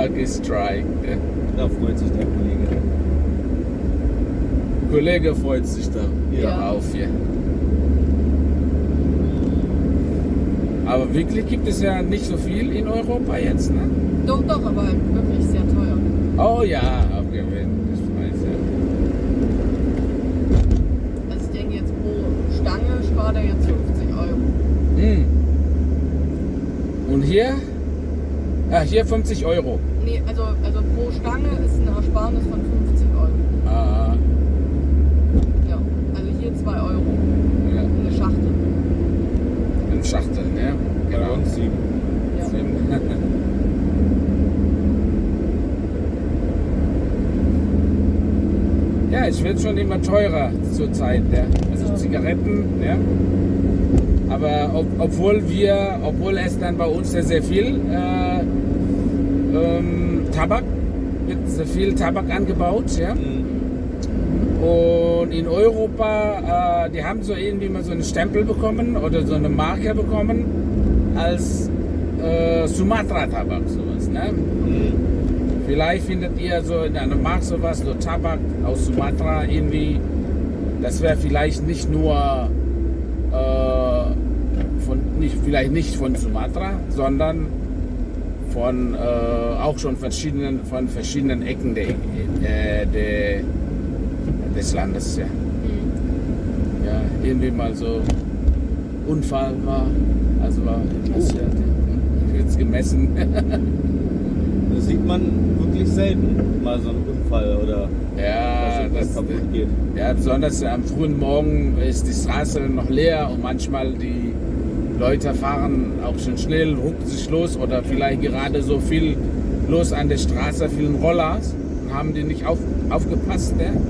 Lucky Strike. Ne? Da freut sich der Kollege. Kollege freut sich da Ja. auf hier. Aber wirklich gibt es ja nicht so viel in Europa jetzt, ne? Doch, doch, aber wirklich sehr teuer. Oh ja, abgewinnt, das weiß ja. Also ich denke jetzt pro Stange spart er jetzt 50 Euro. Hm. Und hier? Ah, hier 50 Euro. Nee, also, also pro Stange ist eine Ersparnis von 50 Euro. Ah, Ja. Also hier 2 Euro. ja, Eine Schachtel. in Schachteln, ja. Bei Genau. uns sieben. Ja. Ja, es wird schon immer teurer zurzeit, ja. Also Zigaretten, ja. Aber ob, obwohl wir, obwohl es dann bei uns ja sehr viel äh, ähm, Tabak, wird sehr viel Tabak angebaut, ja. Mhm. Und in Europa, äh, die haben so irgendwie mal so einen Stempel bekommen oder so eine Marke bekommen als äh, Sumatra-Tabak, sowas, ne? Mhm. Vielleicht findet ihr so in einem Markt sowas, so Tabak aus Sumatra irgendwie. Das wäre vielleicht nicht nur nicht, vielleicht nicht von Sumatra, sondern von äh, auch schon verschiedenen, von verschiedenen Ecken der, äh, der, des Landes. Ja. Mhm. ja, irgendwie mal so Unfall war, also war passiert. Jetzt gemessen. Das sieht man wirklich selten, mal so einen Unfall oder Ja, was das, kaputt geht. ja, besonders am frühen Morgen ist die Straße noch leer und manchmal die Leute fahren auch schon schnell, rucken sich los oder vielleicht gerade so viel los an der Straße, vielen Rollers haben die nicht auf, aufgepasst. Ne?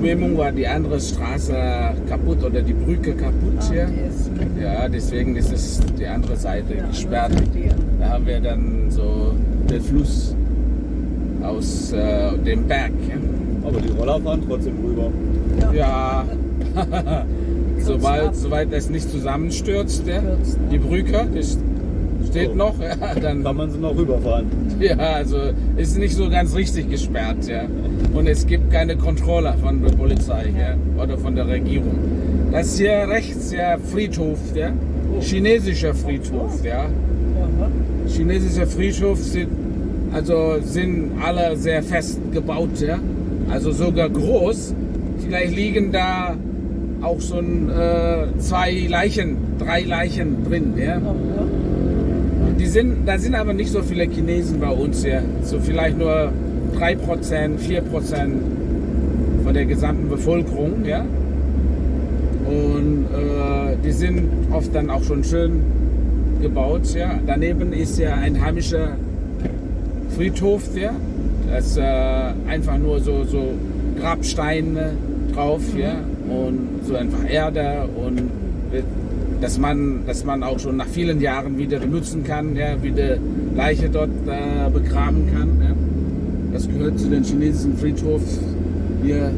Überschwemmung war die andere Straße kaputt oder die Brücke kaputt hier. Ja, deswegen ist es die andere Seite gesperrt. Da haben wir dann so den Fluss aus äh, dem Berg. Aber die Roller fahren trotzdem rüber. Ja, ja. soweit, es nicht zusammenstürzt, ja. die Brücke, das steht So. noch, ja, dann Kann man sie noch rüberfahren. ja, also ist nicht so ganz richtig gesperrt, ja. Und es gibt keine Kontrolle von der Polizei ja, oder von der Regierung. Das hier rechts ja Friedhof, ja, chinesischer Friedhof, ja. Chinesischer Friedhof sind also sind alle sehr fest gebaut, ja. Also sogar groß. Vielleicht liegen da auch schon äh, zwei Leichen, drei Leichen drin, ja. Die sind, da sind aber nicht so viele Chinesen bei uns hier. So vielleicht nur 3%, 4% von der gesamten Bevölkerung. Ja? Und äh, die sind oft dann auch schon schön gebaut. Ja? Daneben ist ja ein heimischer Friedhof. Ja? Das ist äh, einfach nur so, so Grabsteine drauf. Ja? Und so einfach Erde und dass man, dass man auch schon nach vielen Jahren wieder benutzen kann, ja, wieder Leiche dort äh, begraben kann. Ja. Das gehört zu den chinesischen Friedhof hier.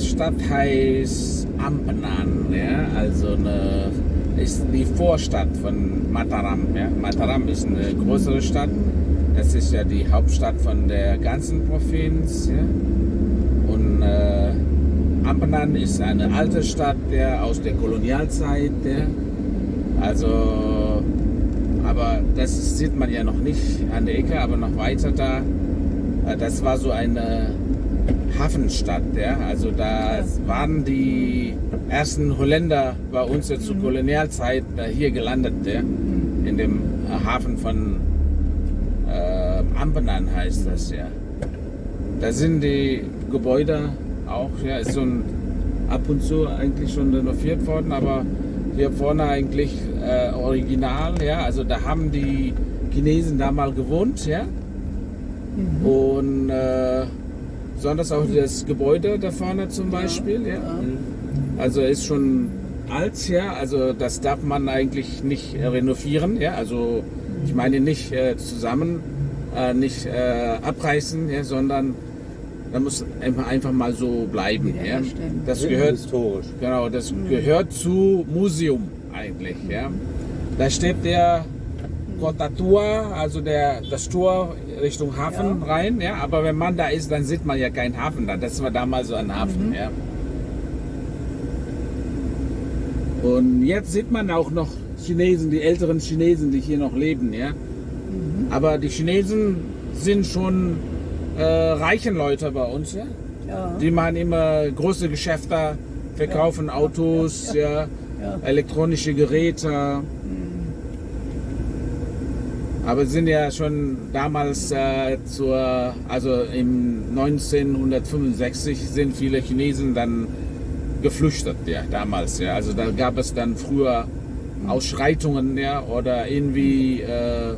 Diese Stadt heißt Ampenan, ja, also eine, ist die Vorstadt von Mataram. Ja. Mataram ist eine größere Stadt. Das ist ja die Hauptstadt von der ganzen Provinz. Ja. Und äh, Ampenan ist eine alte Stadt ja, aus der Kolonialzeit. Ja. Also, aber das sieht man ja noch nicht an der Ecke, aber noch weiter da. Äh, Das war so eine Hafenstadt, ja. Also da waren die ersten Holländer bei uns ja zur Kolonialzeit äh, hier gelandet, ja. In dem äh, Hafen von äh, Ampenan heißt das ja. Da sind die Gebäude auch, ja, ist so ein ab und zu eigentlich schon renoviert worden, aber hier vorne eigentlich äh, original, ja. Also da haben die Chinesen da mal gewohnt, ja. Und äh, besonders auch das Gebäude da vorne zum Beispiel, ja. Also ist schon alt, ja. Also das darf man eigentlich nicht äh, renovieren, ja. Also ich meine nicht äh, zusammen, äh, nicht äh, abreißen, ja, sondern da muss einfach, einfach mal so bleiben, ja. Das gehört historisch. Genau, das gehört zu Museum eigentlich. Ja. Da steht der Kotatua, also der, das Tor Richtung Hafen Ja. rein. Ja. Aber wenn man da ist, dann sieht man ja keinen Hafen da. Das war damals so ein Hafen. Ja. Und jetzt sieht man auch noch Chinesen, die älteren Chinesen, die hier noch leben. Ja. Aber die Chinesen sind schon äh, reichen Leute bei uns. Ja. Ja. Die machen immer große Geschäfte, verkaufen Autos, ja, Ja. elektronische Geräte. Aber sind ja schon damals äh, zur, also im 1965 sind viele Chinesen dann geflüchtet, ja, damals, ja. Also da gab es dann früher Ausschreitungen, ja, oder irgendwie äh,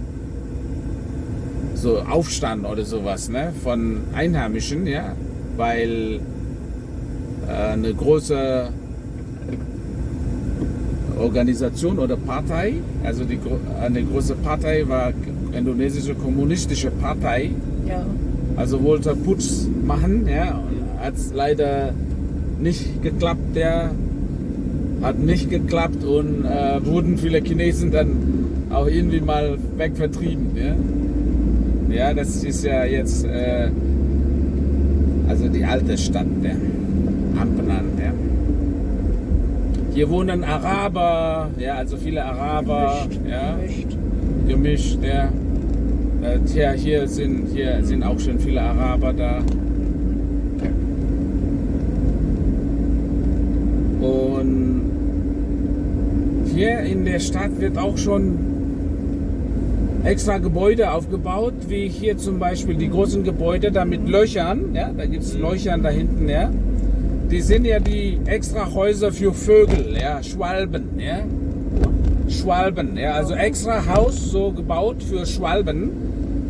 so Aufstand oder sowas, ne, von Einheimischen, ja, weil äh, eine große Organisation oder Partei, also die, eine große Partei war indonesische kommunistische Partei, Ja. also wollte Putsch machen, ja, hat es leider nicht geklappt, der hat nicht geklappt und äh, wurden viele Chinesen dann auch irgendwie mal wegvertrieben, ja. Ja, das ist ja jetzt äh, also die alte Stadt, der Ampenan, ja. Hier wohnen Araber, ja, also viele Araber, Gemischt, ja gemischt. ja. Äh, Tja, hier sind, hier sind auch schon viele Araber da. Und hier in der Stadt wird auch schon extra Gebäude aufgebaut, wie hier zum Beispiel die großen Gebäude da mit Löchern, ja, da gibt es Löchern da hinten, ja. Die sind ja die extra Häuser für Vögel, ja, Schwalben, ja. Schwalben, ja, also extra Haus so gebaut für Schwalben,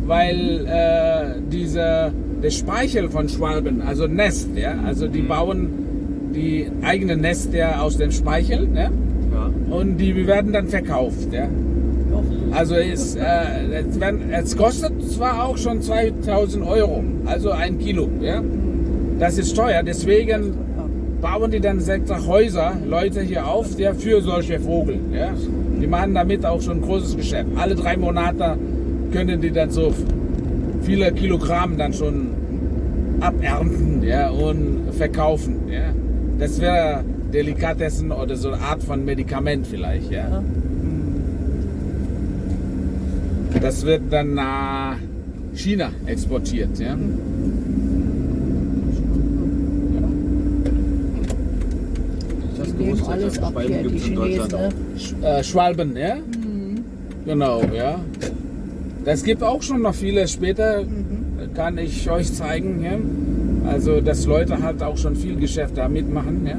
weil äh, diese, der Speichel von Schwalben, also Nest, ja, also die bauen die eigene Nest ja aus dem Speichel, ne? Ja. und die werden dann verkauft, ja. Also es, äh, es, werden, es kostet zwar auch schon 2000 Euro, also ein Kilo, ja. Das ist teuer, deswegen bauen die dann extra Häuser, Leute hier auf, der für solche Vogel. Ja? Die machen damit auch schon ein großes Geschäft. Alle drei Monate können die dann so viele Kilogramm dann schon abernten ja, und verkaufen. Ja? Das wäre Delikatessen oder so eine Art von Medikament vielleicht. Ja? Ja. Das wird dann nach China exportiert. Ja? Das Die nehmen alles ab hier, die Chinesen. Ne? Sch- äh, Schwalben, ja? Genau, ja. Das gibt auch schon noch viele später, kann ich euch zeigen, ja. Also, dass Leute halt auch schon viel Geschäft da mitmachen, ja.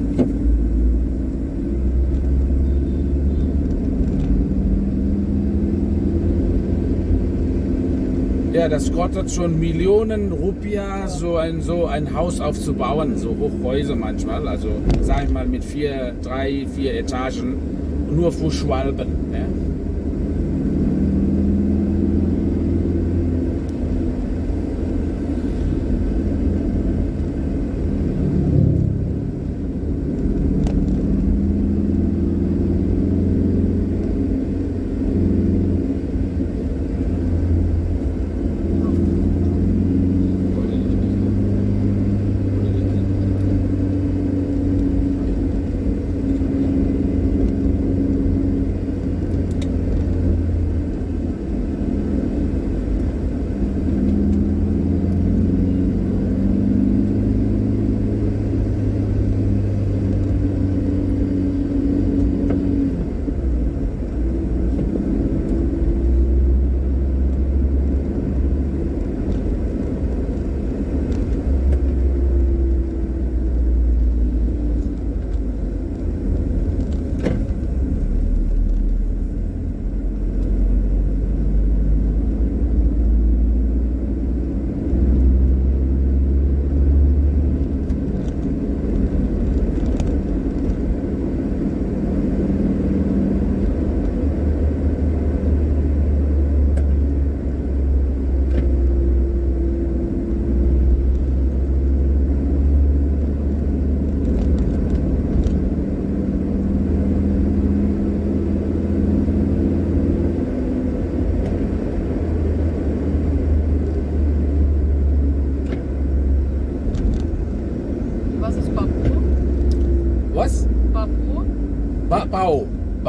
Ja, das kostet schon Millionen Rupia, so ein, so ein Haus aufzubauen, so Hochhäuser manchmal. Also, sag ich mal, mit vier, drei, vier Etagen, nur für Schwalben. Ja.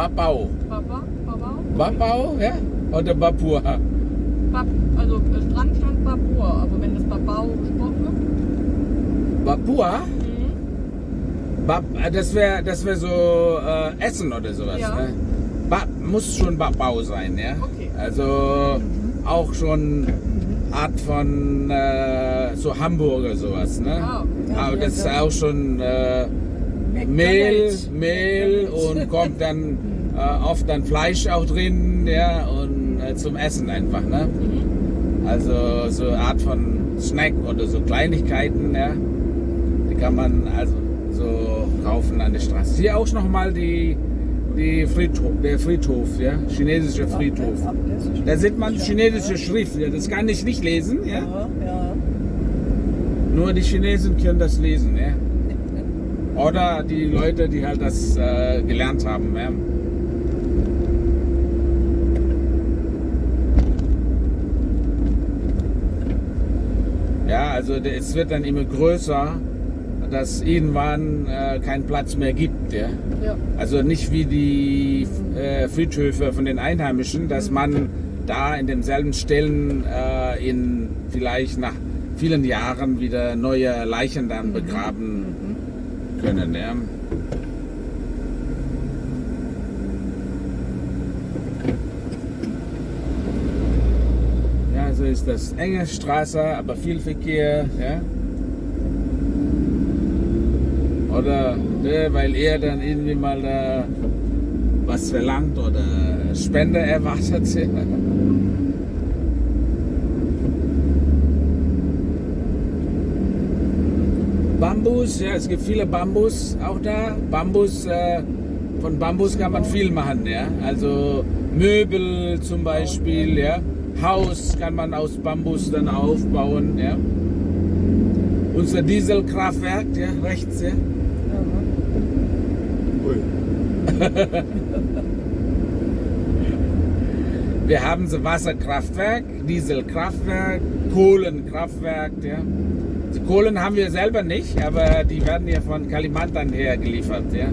Babau. Babau. Baba, Babau? Ja? Oder Babua? Bab, also Strand stand Babur, aber wenn das Babau gesprochen wird. Babua? Mhm. Bab, äh, das wäre das wär so äh, Essen oder sowas. Ja. Ne? Ba, muss schon Babau sein, ja? Okay. Also auch schon Art von äh, so Hamburger sowas, ne? Ah, okay. Aber das ist auch schon äh, Mehl, Mehl und kommt dann äh, oft dann Fleisch auch drin, ja, und äh, zum Essen einfach, ne? Mhm. Also so eine Art von Snack oder so Kleinigkeiten, ja. Die kann man also so kaufen an der Straße. Hier auch nochmal die, die Friedhof, der Friedhof, ja, chinesische Friedhof. Da sieht man chinesische Schrift, ja, das kann ich nicht lesen, ja. Ja, ja. Nur die Chinesen können das lesen, ja. Oder die Leute, die halt das äh, gelernt haben, ja. Ja, also es wird dann immer größer, dass irgendwann äh, keinen Platz mehr gibt, ja. Ja. Also nicht wie die äh, Friedhöfe von den Einheimischen, dass man da in denselben Stellen äh, in vielleicht nach vielen Jahren wieder neue Leichen dann begraben können. Ja. ja, so ist das enge Straße, aber viel Verkehr. Ja. Oder ne, weil er dann irgendwie mal da was verlangt oder Spende erwartet. Ja. Bambus, ja, es gibt viele Bambus auch da. Bambus, äh, von Bambus kann man viel machen, ja. Also Möbel zum Beispiel, ja. Haus kann man aus Bambus dann aufbauen, ja. Unser Dieselkraftwerk, ja, rechts, ja. Wir haben so Wasserkraftwerk, Dieselkraftwerk, Kohlenkraftwerk. Ja. Die Kohlen haben wir selber nicht, aber die werden ja von Kalimantan her geliefert. Ja.